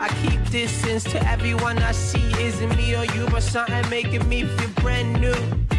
I keep distance to everyone I see. Isn't me or you, but something making me feel brand new.